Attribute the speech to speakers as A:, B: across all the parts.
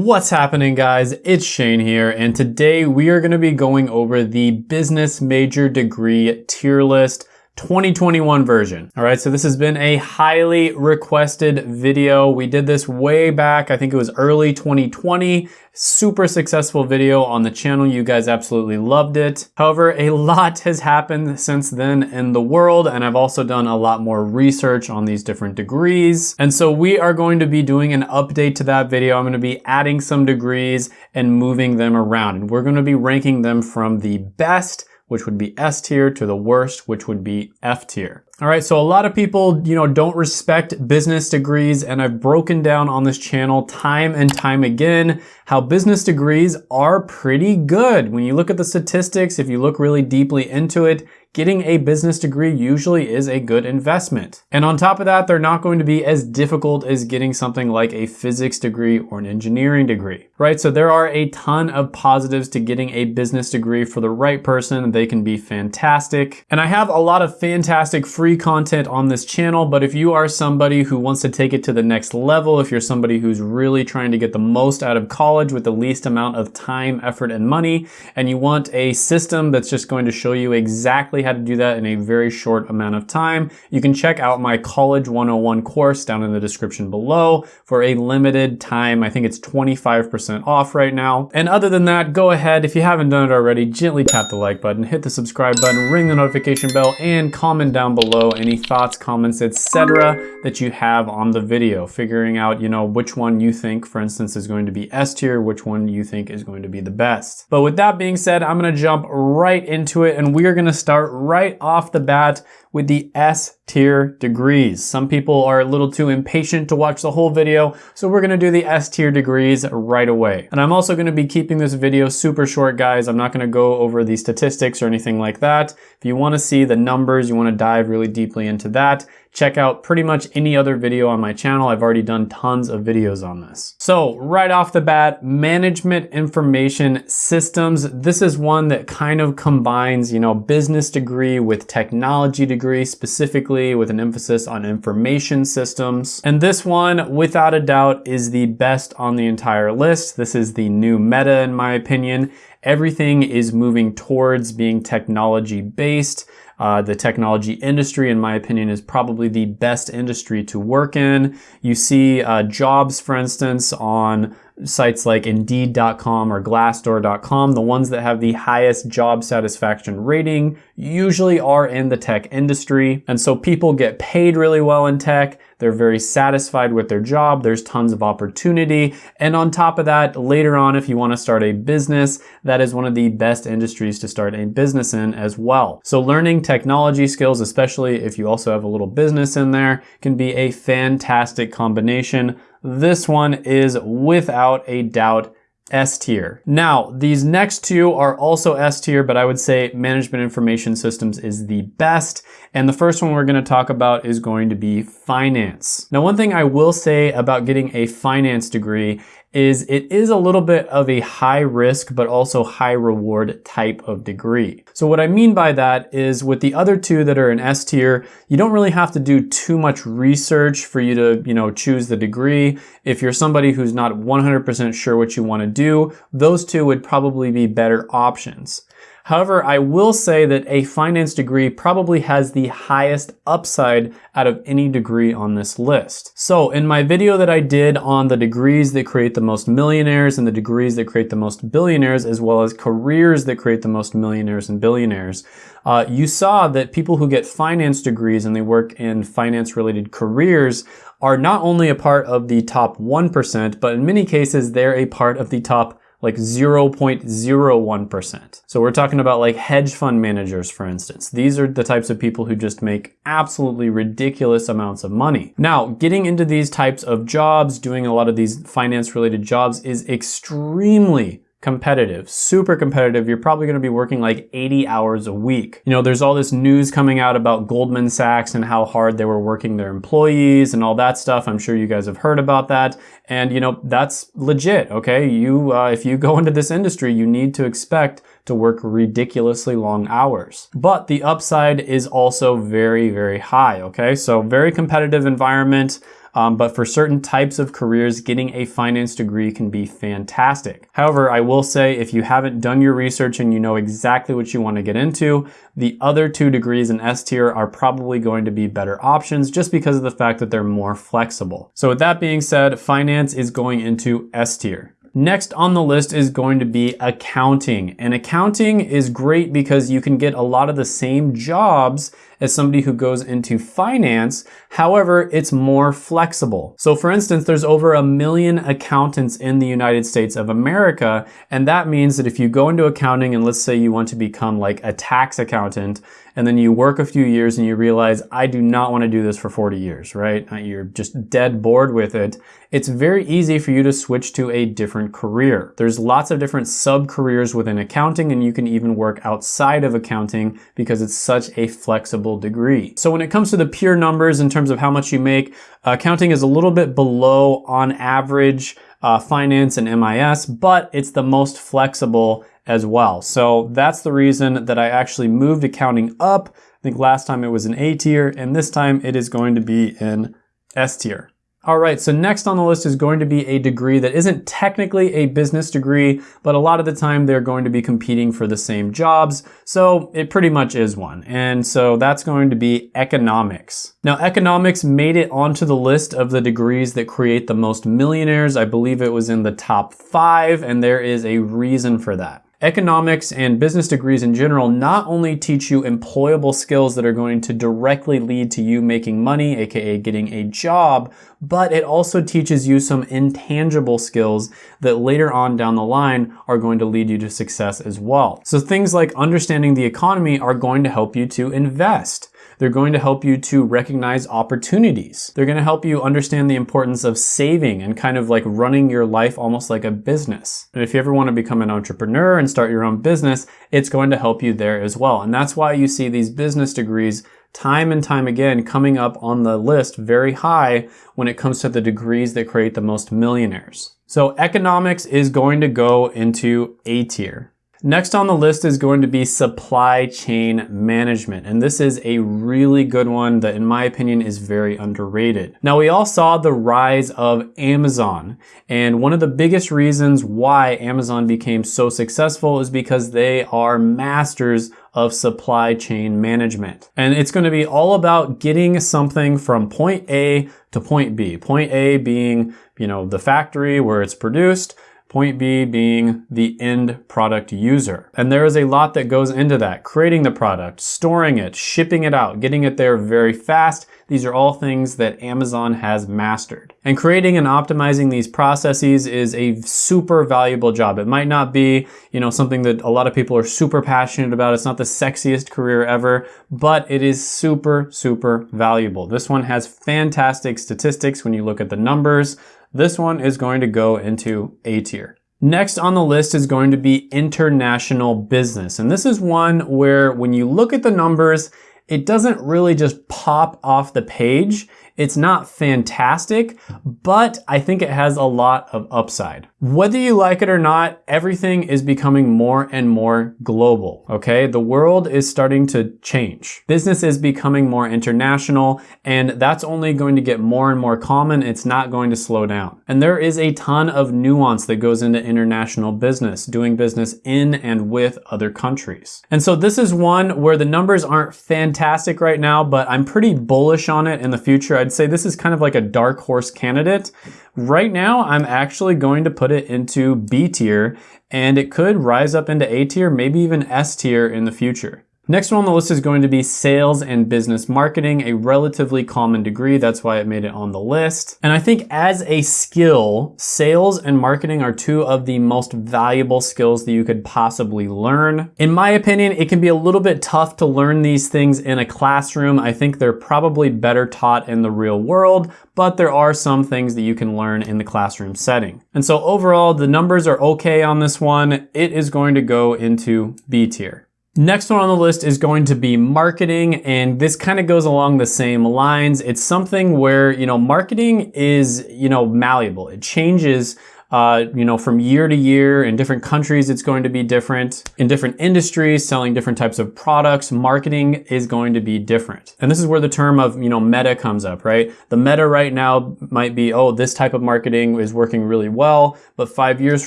A: What's happening guys? It's Shane here and today we are going to be going over the business major degree tier list 2021 version. All right, so this has been a highly requested video. We did this way back, I think it was early 2020. Super successful video on the channel. You guys absolutely loved it. However, a lot has happened since then in the world, and I've also done a lot more research on these different degrees. And so we are going to be doing an update to that video. I'm gonna be adding some degrees and moving them around. And we're gonna be ranking them from the best which would be S tier, to the worst, which would be F tier. All right, so a lot of people, you know, don't respect business degrees and I've broken down on this channel time and time again how business degrees are pretty good. When you look at the statistics, if you look really deeply into it, getting a business degree usually is a good investment. And on top of that, they're not going to be as difficult as getting something like a physics degree or an engineering degree, right? So there are a ton of positives to getting a business degree for the right person. They can be fantastic. And I have a lot of fantastic free content on this channel, but if you are somebody who wants to take it to the next level, if you're somebody who's really trying to get the most out of college with the least amount of time, effort, and money, and you want a system that's just going to show you exactly exactly how to do that in a very short amount of time, you can check out my College 101 course down in the description below for a limited time. I think it's 25% off right now. And other than that, go ahead, if you haven't done it already, gently tap the like button, hit the subscribe button, ring the notification bell, and comment down below any thoughts, comments, etc. that you have on the video, figuring out, you know, which one you think, for instance, is going to be S tier, which one you think is going to be the best. But with that being said, I'm gonna jump right into it and we are gonna start right off the bat with the S tier degrees. Some people are a little too impatient to watch the whole video, so we're gonna do the S tier degrees right away. And I'm also gonna be keeping this video super short, guys. I'm not gonna go over the statistics or anything like that. If you wanna see the numbers, you wanna dive really deeply into that, check out pretty much any other video on my channel. I've already done tons of videos on this. So right off the bat, management information systems. This is one that kind of combines, you know, business degree with technology degree, specifically with an emphasis on information systems. And this one, without a doubt, is the best on the entire list. This is the new meta in my opinion. Everything is moving towards being technology based. Uh, the technology industry, in my opinion, is probably the best industry to work in. You see uh, jobs, for instance, on sites like Indeed.com or Glassdoor.com, the ones that have the highest job satisfaction rating usually are in the tech industry. And so people get paid really well in tech. They're very satisfied with their job. There's tons of opportunity. And on top of that, later on, if you want to start a business, that is one of the best industries to start a business in as well. So learning technology skills, especially if you also have a little business in there, can be a fantastic combination this one is without a doubt S tier. Now, these next two are also S tier, but I would say management information systems is the best. And the first one we're gonna talk about is going to be finance. Now, one thing I will say about getting a finance degree is it is a little bit of a high risk but also high reward type of degree. So what I mean by that is with the other two that are in S tier, you don't really have to do too much research for you to, you know, choose the degree. If you're somebody who's not 100% sure what you want to do, those two would probably be better options. However, I will say that a finance degree probably has the highest upside out of any degree on this list. So in my video that I did on the degrees that create the most millionaires and the degrees that create the most billionaires, as well as careers that create the most millionaires and billionaires, uh, you saw that people who get finance degrees and they work in finance related careers are not only a part of the top 1%, but in many cases, they're a part of the top like 0.01%. So we're talking about like hedge fund managers, for instance. These are the types of people who just make absolutely ridiculous amounts of money. Now, getting into these types of jobs, doing a lot of these finance related jobs is extremely competitive, super competitive. You're probably going to be working like 80 hours a week. You know, there's all this news coming out about Goldman Sachs and how hard they were working their employees and all that stuff. I'm sure you guys have heard about that. And you know, that's legit. Okay. You, uh, if you go into this industry, you need to expect to work ridiculously long hours. But the upside is also very, very high. Okay. So very competitive environment. Um, but for certain types of careers, getting a finance degree can be fantastic. However, I will say if you haven't done your research and you know exactly what you want to get into, the other two degrees in S tier are probably going to be better options just because of the fact that they're more flexible. So with that being said, finance is going into S tier. Next on the list is going to be accounting. And accounting is great because you can get a lot of the same jobs as somebody who goes into finance. However, it's more flexible. So for instance, there's over a million accountants in the United States of America. And that means that if you go into accounting and let's say you want to become like a tax accountant, and then you work a few years and you realize, I do not want to do this for 40 years, right? Uh, you're just dead bored with it. It's very easy for you to switch to a different career. There's lots of different sub careers within accounting and you can even work outside of accounting because it's such a flexible degree. So when it comes to the pure numbers in terms of how much you make, accounting is a little bit below on average uh, finance and MIS, but it's the most flexible as well. So that's the reason that I actually moved accounting up. I think last time it was an A tier and this time it is going to be in S tier. All right, so next on the list is going to be a degree that isn't technically a business degree, but a lot of the time they're going to be competing for the same jobs. So it pretty much is one. And so that's going to be economics. Now, economics made it onto the list of the degrees that create the most millionaires. I believe it was in the top five, and there is a reason for that. Economics and business degrees in general not only teach you employable skills that are going to directly lead to you making money, aka getting a job, but it also teaches you some intangible skills that later on down the line are going to lead you to success as well. So things like understanding the economy are going to help you to invest. They're going to help you to recognize opportunities. They're going to help you understand the importance of saving and kind of like running your life almost like a business. And if you ever want to become an entrepreneur and start your own business, it's going to help you there as well. And that's why you see these business degrees time and time again coming up on the list very high when it comes to the degrees that create the most millionaires. So economics is going to go into A tier. Next on the list is going to be supply chain management. And this is a really good one that in my opinion is very underrated. Now we all saw the rise of Amazon. And one of the biggest reasons why Amazon became so successful is because they are masters of supply chain management. And it's going to be all about getting something from point A to point B. Point A being, you know, the factory where it's produced Point B being the end product user. And there is a lot that goes into that. Creating the product, storing it, shipping it out, getting it there very fast. These are all things that Amazon has mastered. And creating and optimizing these processes is a super valuable job. It might not be, you know, something that a lot of people are super passionate about. It's not the sexiest career ever, but it is super, super valuable. This one has fantastic statistics when you look at the numbers. This one is going to go into A tier. Next on the list is going to be international business. And this is one where when you look at the numbers, it doesn't really just pop off the page. It's not fantastic, but I think it has a lot of upside. Whether you like it or not, everything is becoming more and more global, okay? The world is starting to change. Business is becoming more international, and that's only going to get more and more common. It's not going to slow down. And there is a ton of nuance that goes into international business, doing business in and with other countries. And so this is one where the numbers aren't fantastic right now, but I'm pretty bullish on it in the future. I'd say this is kind of like a dark horse candidate. Right now, I'm actually going to put it into B tier and it could rise up into A tier, maybe even S tier in the future. Next one on the list is going to be sales and business marketing, a relatively common degree. That's why it made it on the list. And I think as a skill, sales and marketing are two of the most valuable skills that you could possibly learn. In my opinion, it can be a little bit tough to learn these things in a classroom. I think they're probably better taught in the real world, but there are some things that you can learn in the classroom setting. And so overall, the numbers are okay on this one. It is going to go into B tier. Next one on the list is going to be marketing, and this kind of goes along the same lines. It's something where, you know, marketing is, you know, malleable. It changes uh, you know, from year to year. In different countries, it's going to be different. In different industries, selling different types of products, marketing is going to be different. And this is where the term of, you know, meta comes up, right? The meta right now might be, oh, this type of marketing is working really well, but five years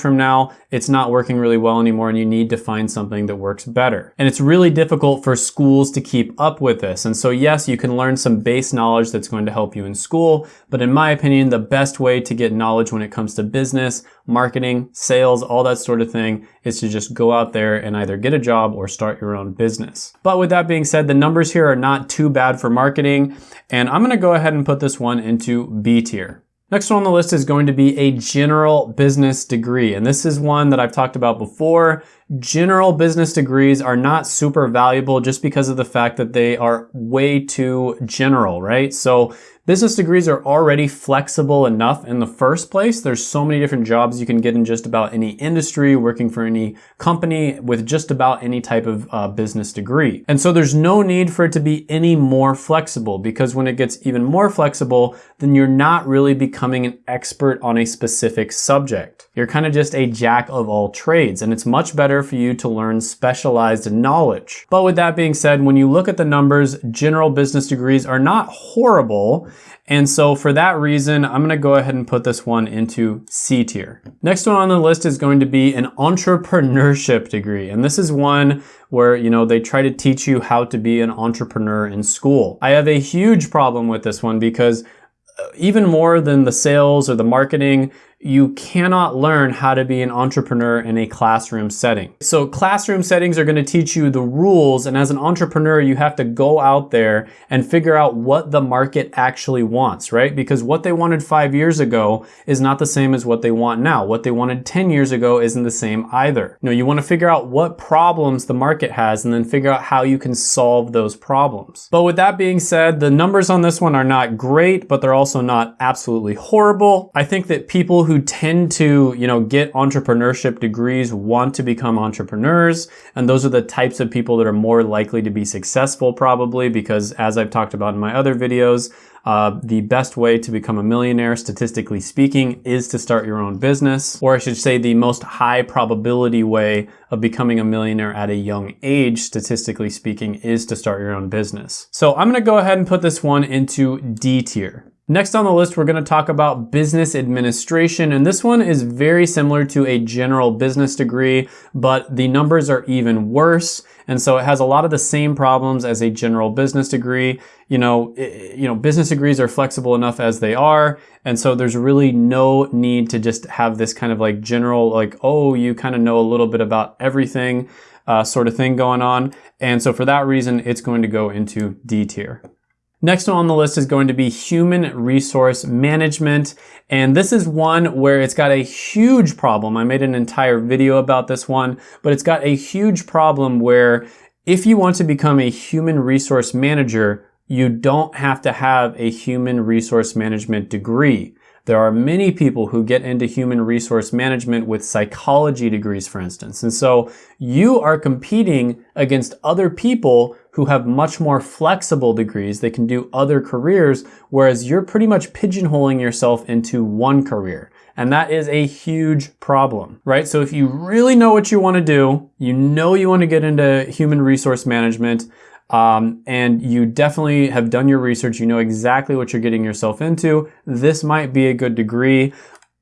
A: from now, it's not working really well anymore and you need to find something that works better. And it's really difficult for schools to keep up with this. And so yes, you can learn some base knowledge that's going to help you in school, but in my opinion, the best way to get knowledge when it comes to business, marketing, sales, all that sort of thing is to just go out there and either get a job or start your own business. But with that being said, the numbers here are not too bad for marketing, and I'm gonna go ahead and put this one into B tier. Next one on the list is going to be a general business degree. And this is one that I've talked about before. General business degrees are not super valuable just because of the fact that they are way too general, right? So Business degrees are already flexible enough in the first place. There's so many different jobs you can get in just about any industry, working for any company with just about any type of uh, business degree. And so there's no need for it to be any more flexible because when it gets even more flexible, then you're not really becoming an expert on a specific subject. You're kind of just a jack of all trades and it's much better for you to learn specialized knowledge. But with that being said, when you look at the numbers, general business degrees are not horrible. And so for that reason, I'm gonna go ahead and put this one into C tier. Next one on the list is going to be an entrepreneurship degree. And this is one where, you know, they try to teach you how to be an entrepreneur in school. I have a huge problem with this one because uh, even more than the sales or the marketing, you cannot learn how to be an entrepreneur in a classroom setting. So classroom settings are gonna teach you the rules and as an entrepreneur, you have to go out there and figure out what the market actually wants, right? Because what they wanted five years ago is not the same as what they want now. What they wanted 10 years ago isn't the same either. You know, you wanna figure out what problems the market has and then figure out how you can solve those problems. But with that being said, the numbers on this one are not great, but they're also not absolutely horrible. I think that people who who tend to, you know, get entrepreneurship degrees want to become entrepreneurs. And those are the types of people that are more likely to be successful probably because as I've talked about in my other videos, uh, the best way to become a millionaire, statistically speaking, is to start your own business. Or I should say the most high probability way of becoming a millionaire at a young age, statistically speaking, is to start your own business. So I'm gonna go ahead and put this one into D tier. Next on the list, we're gonna talk about business administration, and this one is very similar to a general business degree, but the numbers are even worse. And so it has a lot of the same problems as a general business degree. You know, it, you know, business degrees are flexible enough as they are. And so there's really no need to just have this kind of like general, like, oh, you kind of know a little bit about everything uh, sort of thing going on. And so for that reason, it's going to go into D tier. Next on the list is going to be human resource management. And this is one where it's got a huge problem. I made an entire video about this one, but it's got a huge problem where if you want to become a human resource manager, you don't have to have a human resource management degree. There are many people who get into human resource management with psychology degrees, for instance. And so you are competing against other people who have much more flexible degrees. They can do other careers, whereas you're pretty much pigeonholing yourself into one career. And that is a huge problem, right? So if you really know what you want to do, you know you want to get into human resource management, um, and you definitely have done your research, you know exactly what you're getting yourself into, this might be a good degree.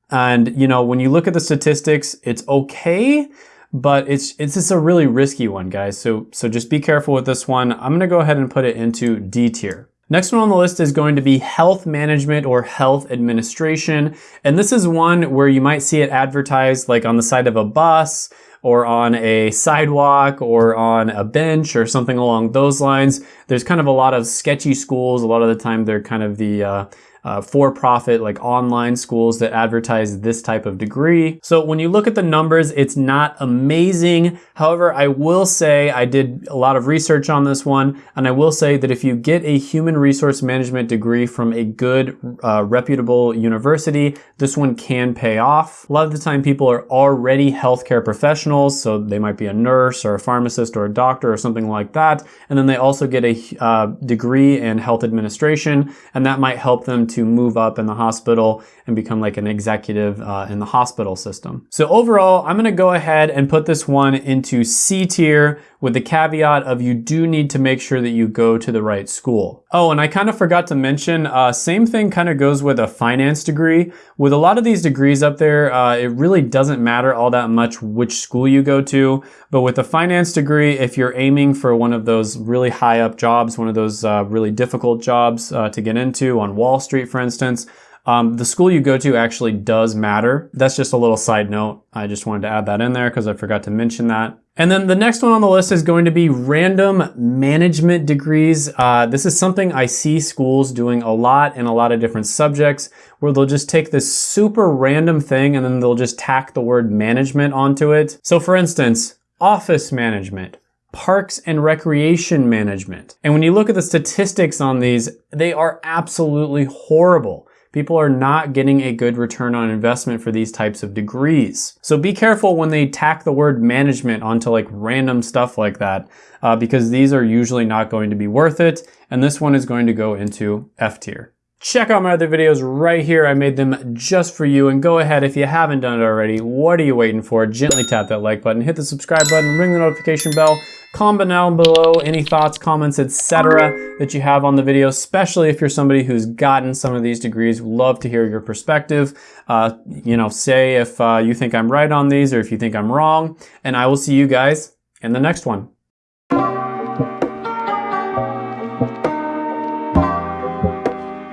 A: And, you know, when you look at the statistics, it's okay, but it's it's just a really risky one, guys. So, so just be careful with this one. I'm gonna go ahead and put it into D tier. Next one on the list is going to be health management or health administration. And this is one where you might see it advertised like on the side of a bus, or on a sidewalk or on a bench or something along those lines. There's kind of a lot of sketchy schools. A lot of the time they're kind of the uh, uh, for-profit like online schools that advertise this type of degree. So when you look at the numbers, it's not amazing. However, I will say I did a lot of research on this one, and I will say that if you get a human resource management degree from a good, uh, reputable university, this one can pay off. A lot of the time people are already healthcare professionals, so they might be a nurse or a pharmacist or a doctor or something like that. And then they also get a uh, degree in health administration, and that might help them to move up in the hospital and become like an executive uh, in the hospital system. So overall, I'm gonna go ahead and put this one into C tier with the caveat of you do need to make sure that you go to the right school. Oh, and I kind of forgot to mention, uh, same thing kind of goes with a finance degree. With a lot of these degrees up there, uh, it really doesn't matter all that much which school you go to. But with a finance degree, if you're aiming for one of those really high up jobs, one of those uh, really difficult jobs uh, to get into on Wall Street, for instance, um, the school you go to actually does matter. That's just a little side note. I just wanted to add that in there because I forgot to mention that. And then the next one on the list is going to be random management degrees. Uh, this is something I see schools doing a lot in a lot of different subjects where they'll just take this super random thing and then they'll just tack the word management onto it. So for instance, office management parks and recreation management. And when you look at the statistics on these, they are absolutely horrible people are not getting a good return on investment for these types of degrees. So be careful when they tack the word management onto like random stuff like that, uh, because these are usually not going to be worth it. And this one is going to go into F tier. Check out my other videos right here. I made them just for you. And go ahead, if you haven't done it already, what are you waiting for? Gently tap that like button, hit the subscribe button, ring the notification bell, comment down below any thoughts, comments, etc. that you have on the video, especially if you're somebody who's gotten some of these degrees. Love to hear your perspective. Uh, you know, say if uh, you think I'm right on these or if you think I'm wrong. And I will see you guys in the next one.